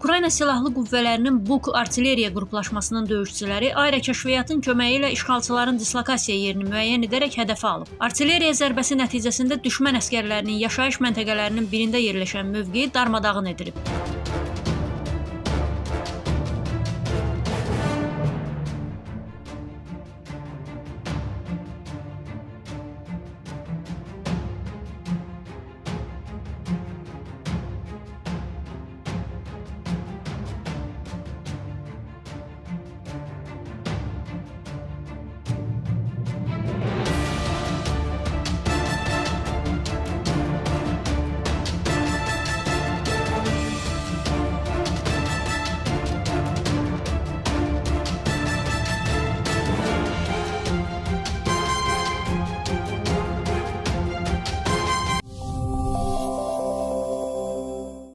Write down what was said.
Ukrayna Silahlı Qüvvələrinin Buk artilleriya qruplaşmasının döyüşçüləri ayrı kəşfiyyatın köməyi ilə işğalçıların dislokasiya yerini müəyyən edərək hədəfə alıb. Artilleriya zərbəsi nəticəsində düşmən əsgərlərinin yaşayış məntəqələrinin birində yerləşən mövqeyi darmadağın edilib.